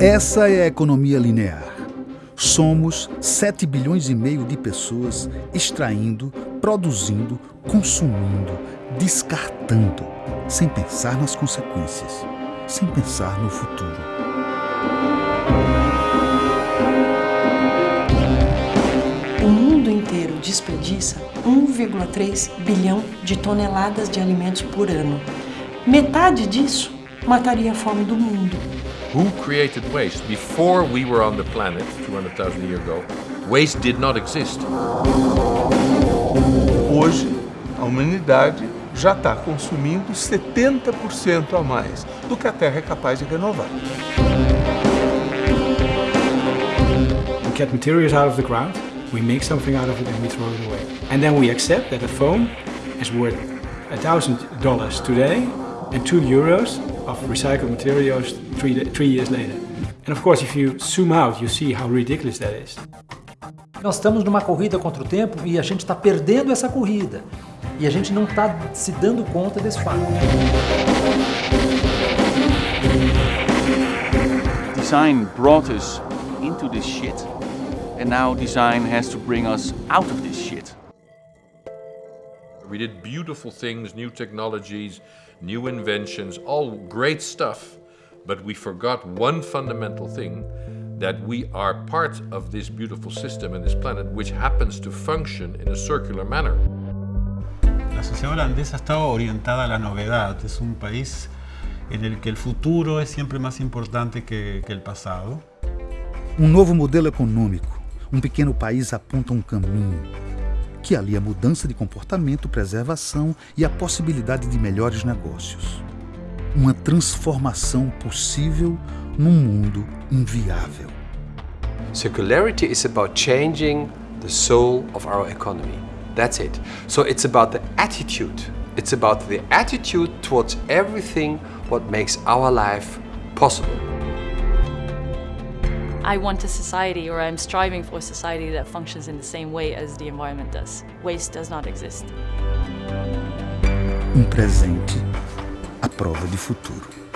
Essa é a economia linear. Somos 7 bilhões e meio de pessoas extraindo, produzindo, consumindo, descartando, sem pensar nas consequências, sem pensar no futuro. O mundo inteiro desperdiça 1,3 bilhão de toneladas de alimentos por ano. Metade disso mataria a fome do mundo. Who created waste? Before we were on the planet, 200,000 years ago, waste did not exist. Hoje, a humanidade já está consumindo 70% a mais do que a Terra é capaz de renovar. We get materials out of the ground, we make something out of it and we throw it away. And then we accept that a phone is worth $1,000 today and 2 euros of recycled materials three, three years later. And of course, if you zoom out, you see how ridiculous that is. Nós estamos numa corrida contra o tempo e a gente está perdendo essa corrida. E a gente não está se dando conta desse fato. Design brought us into this shit, and now design has to bring us out of this shit. We did beautiful things, new technologies, new inventions, all great stuff, but we forgot one fundamental thing, that we are part of this beautiful system and this planet which happens to function in a circular manner. La sociedad holandesa estaba orientada a la novedad, es un país en el que el futuro es siempre más importante que, que el pasado. Um novo modelo econômico, um pequeno país aponta um caminho, que alia mudança de comportamento, preservação e a possibilidade de melhores negócios. Uma transformação possível num mundo inviável. Circularity is about changing the soul of our economy. That's it. So it's about the attitude. It's about the attitude towards everything what makes our life possible. I want a society, or I'm striving for a society that functions in the same way as the environment does. Waste does not exist. Um presente à prova de futuro.